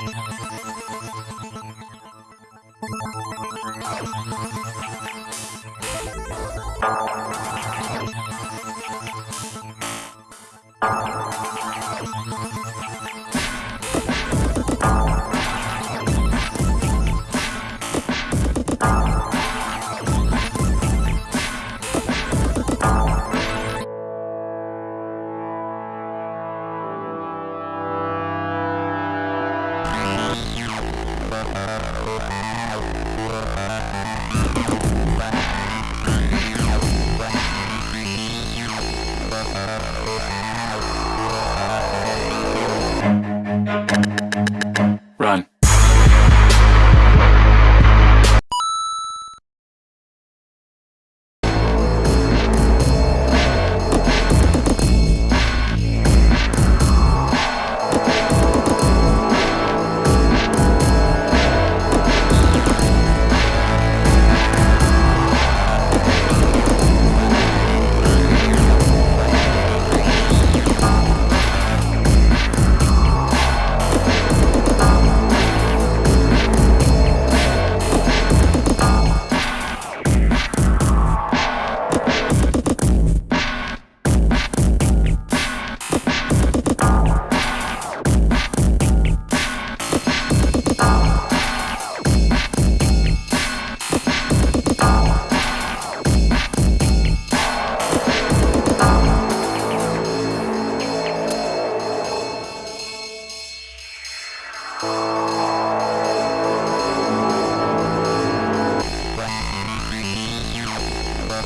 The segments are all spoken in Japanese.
you Uh, uh, uh, uh.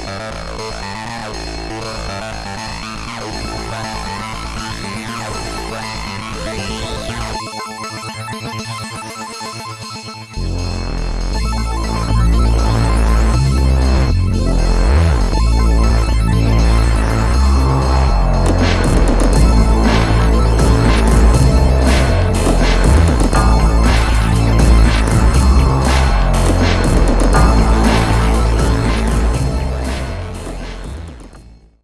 Thank you.